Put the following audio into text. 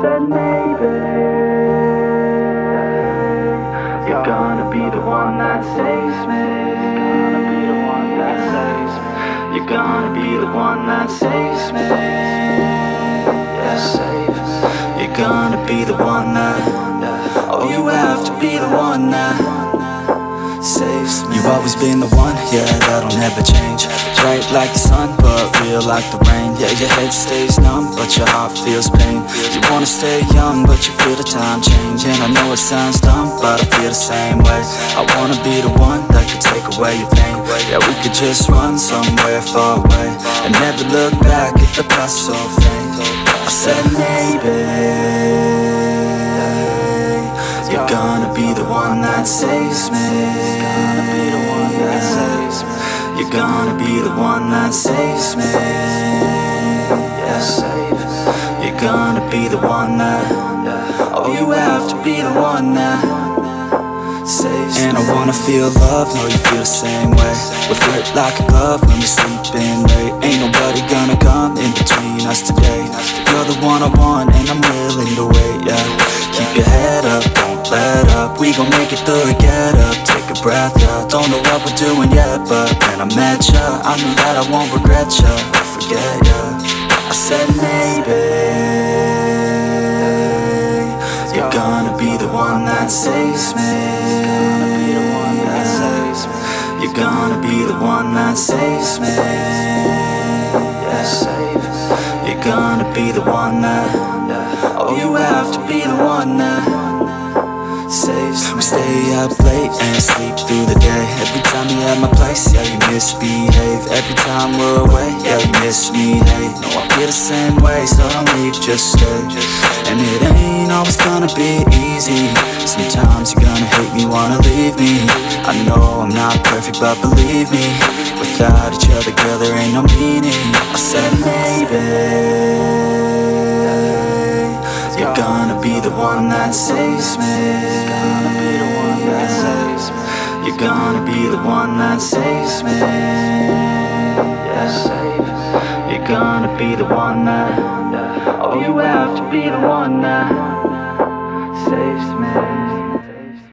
said maybe. You're gonna be the one that saves me. You're gonna be the one that saves me. Yeah, You're gonna be the one that Oh, you have to be the one that saves You've always been the one, yeah, that'll never change. Bright like the sun, but real like the rain. Yeah, your head stays numb, but your heart feels pain. You wanna stay young, but you feel the time change. And I know it sounds dumb, but I feel the same way. I wanna be the one that could take away your pain. Yeah, we could just run somewhere far away And never look back at the past so faint I said maybe You're gonna be the one that saves me You're gonna be the one that saves me. Yeah, You're gonna be the one that Oh, you have to be the one that And I wanna feel love, know you feel the same way. We fit like a glove when we sleeping late. Ain't nobody gonna come in between us today. You're the one I want and I'm willing to wait, yeah. Keep your head up, let up We gon' make it through it, get up, take a breath, yeah Don't know what we're doing yet, but when I met ya I knew that I won't regret ya, or forget ya. I said maybe You're gonna be the one that saves me. You're gonna be the one that saves me. You're gonna be the one that Oh, you have to be the one that saves We stay up late and sleep through the day. Every time you're at my place, yeah, you misbehave. Every time we're away, yeah, you miss me, hey. No, I feel the same way, so don't leave, just stay. And it ain't always gonna be easy. Sometimes you're gonna hate me, wanna leave me. I know I'm not perfect, but believe me Without each other, girl, there ain't no meaning. I said maybe gonna be the one that saves me. You're gonna be the one that saves me. You're gonna be the one that Oh, you have to be the one that saves me